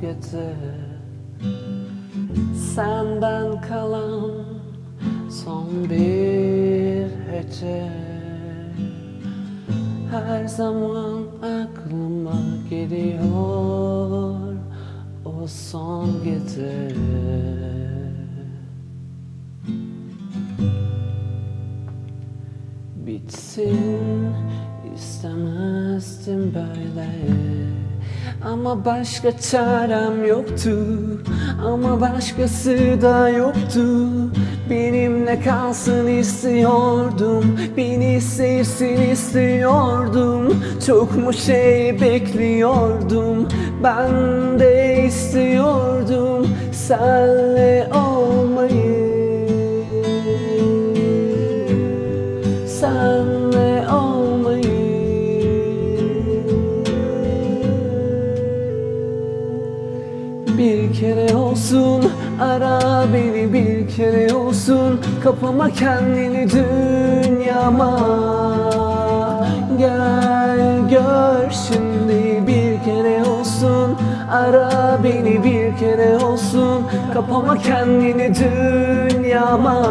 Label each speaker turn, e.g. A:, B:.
A: gitti Senden kalan son bir hece Her zaman aklıma geliyor O son gece Bitsin istemezdim böyle Ama başka çarem yoktu. Ama başkası da yoktu. Benimle kalsın istiyordum. Beni sevsin istiyordum. Çok mu şey bekliyordum? Ben de istiyordum. Senle olmayı Bir kere olsun ara beni bir kere olsun. Kapama kendini dünyama. Gel gör şimdi bir kere olsun. Ara beni bir kere olsun. Kapama kendini dünyama